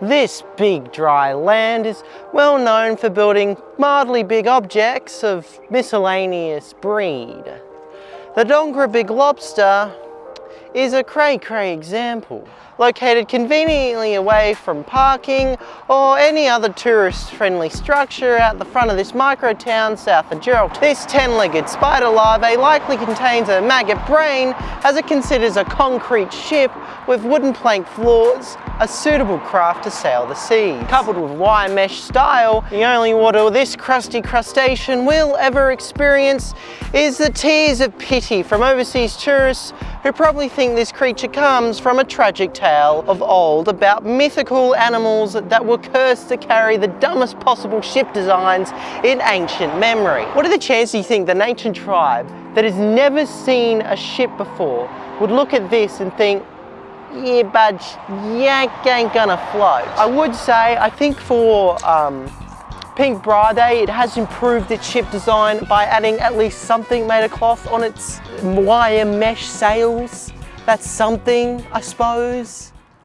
This big dry land is well known for building mildly big objects of miscellaneous breed. The Dongara Big Lobster is a cray-cray example located conveniently away from parking or any other tourist-friendly structure out the front of this micro town south of Geraldton. This 10-legged spider larvae likely contains a maggot brain as it considers a concrete ship with wooden plank floors a suitable craft to sail the seas. Coupled with wire mesh style, the only water this crusty crustacean will ever experience is the tears of pity from overseas tourists who probably think this creature comes from a tragic tale of old about mythical animals that were cursed to carry the dumbest possible ship designs in ancient memory. What are the chances you think an ancient tribe that has never seen a ship before would look at this and think, yeah, but yank ain't gonna float. I would say, I think for um, Pink Bra Day, it has improved its ship design by adding at least something made of cloth on its wire mesh sails. That's something, I suppose.